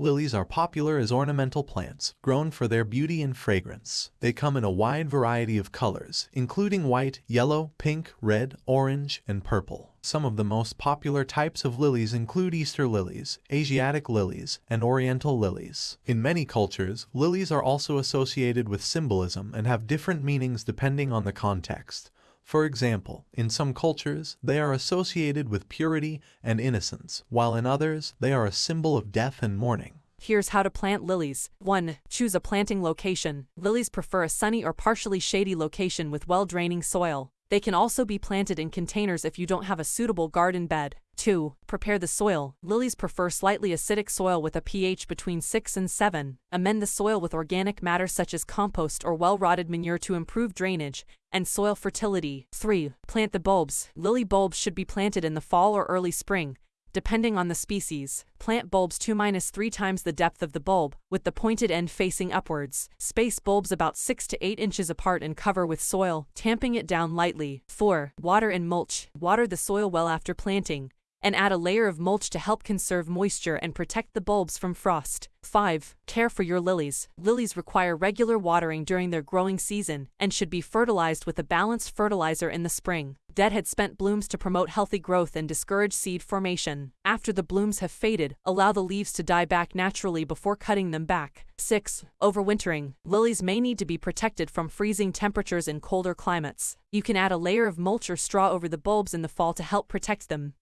Lilies are popular as ornamental plants, grown for their beauty and fragrance. They come in a wide variety of colors, including white, yellow, pink, red, orange, and purple. Some of the most popular types of lilies include Easter lilies, Asiatic lilies, and Oriental lilies. In many cultures, lilies are also associated with symbolism and have different meanings depending on the context. For example, in some cultures, they are associated with purity and innocence, while in others, they are a symbol of death and mourning. Here's how to plant lilies. 1. Choose a planting location. Lilies prefer a sunny or partially shady location with well-draining soil. They can also be planted in containers if you don't have a suitable garden bed. 2. Prepare the soil. Lilies prefer slightly acidic soil with a pH between 6 and 7. Amend the soil with organic matter such as compost or well-rotted manure to improve drainage and soil fertility. 3. Plant the bulbs. Lily bulbs should be planted in the fall or early spring, depending on the species. Plant bulbs 2-3 times the depth of the bulb, with the pointed end facing upwards. Space bulbs about 6 to 8 inches apart and cover with soil, tamping it down lightly. 4. Water and mulch. Water the soil well after planting and add a layer of mulch to help conserve moisture and protect the bulbs from frost. 5. Care for your lilies. Lilies require regular watering during their growing season and should be fertilized with a balanced fertilizer in the spring. Deadhead spent blooms to promote healthy growth and discourage seed formation. After the blooms have faded, allow the leaves to die back naturally before cutting them back. 6. Overwintering. Lilies may need to be protected from freezing temperatures in colder climates. You can add a layer of mulch or straw over the bulbs in the fall to help protect them.